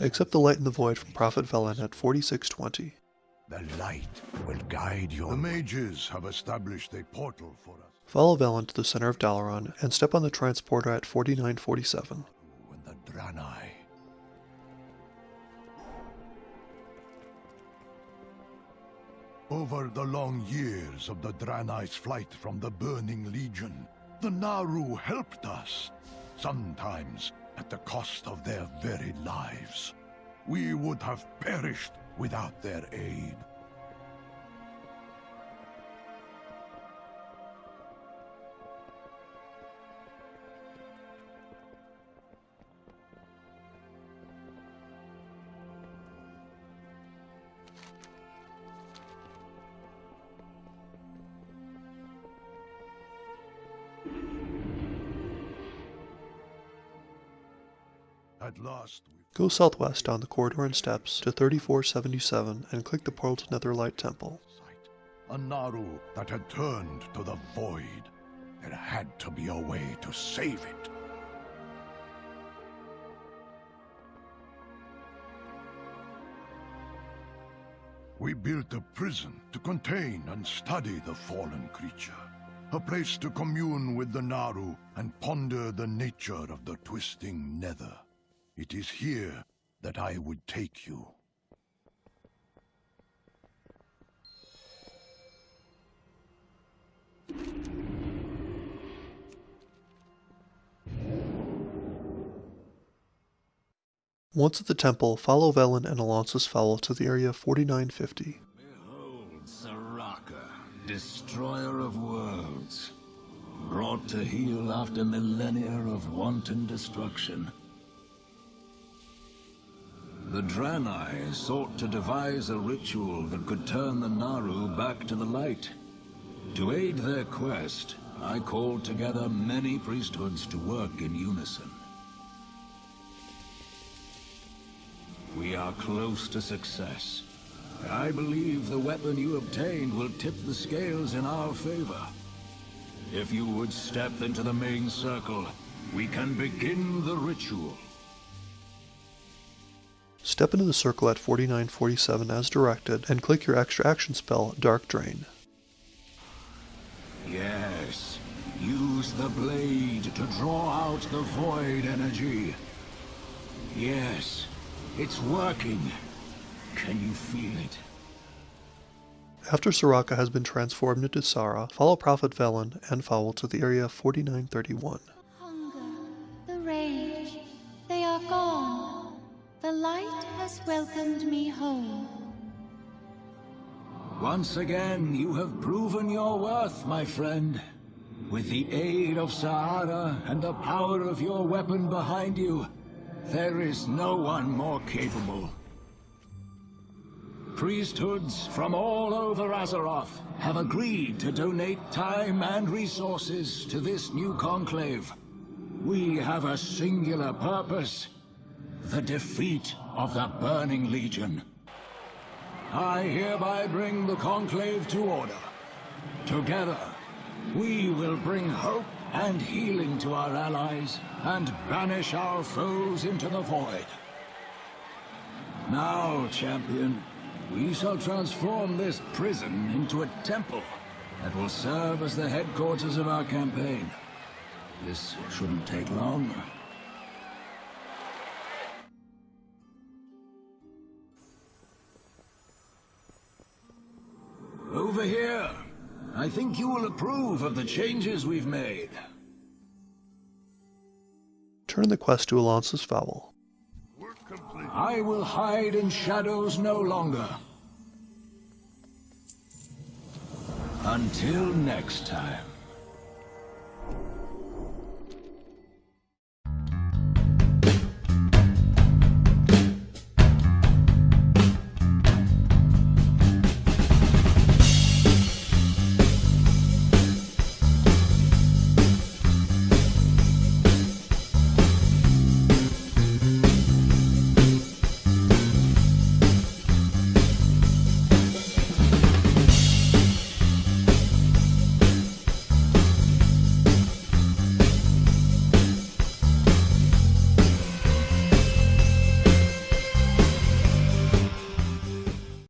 Accept the light in the void from Prophet Velen at 4620. The light will guide your... The mages have established a portal for us. Follow Velen to the center of Dalaran and step on the transporter at 4947. When the Draenei... Over the long years of the Draenei's flight from the Burning Legion, the Naaru helped us. Sometimes at the cost of their very lives. We would have perished without their aid. At last, we Go southwest down the corridor and steps to 3477 and click the portal to Netherlight Temple. a Naaru that had turned to the void. There had to be a way to save it. We built a prison to contain and study the fallen creature. A place to commune with the Naaru and ponder the nature of the twisting nether. It is here that I would take you. Once at the temple, follow Velen and Alonsus Faol to the area 4950. Behold Soraka, destroyer of worlds, brought to heel after millennia of wanton destruction. The Draenei sought to devise a ritual that could turn the Naaru back to the light. To aid their quest, I called together many priesthoods to work in unison. We are close to success. I believe the weapon you obtained will tip the scales in our favor. If you would step into the main circle, we can begin the ritual. Step into the circle at 4947 as directed and click your extra action spell, Dark Drain. Yes, use the blade to draw out the void energy. Yes, it's working. Can you feel it? After Soraka has been transformed into Sara, follow Prophet Velen and Faol to the area 4931. Hunger, the rage, they are gone. The light has welcomed me home. Once again, you have proven your worth, my friend. With the aid of Sahara and the power of your weapon behind you, there is no one more capable. Priesthoods from all over Azeroth have agreed to donate time and resources to this new conclave. We have a singular purpose, the defeat of the Burning Legion. I hereby bring the conclave to order. Together, we will bring hope and healing to our allies and banish our foes into the void. Now, champion, we shall transform this prison into a temple that will serve as the headquarters of our campaign. This shouldn't take long. Over here. I think you will approve of the changes we've made. Turn the quest to Alonsus Faol. I will hide in shadows no longer. Until next time.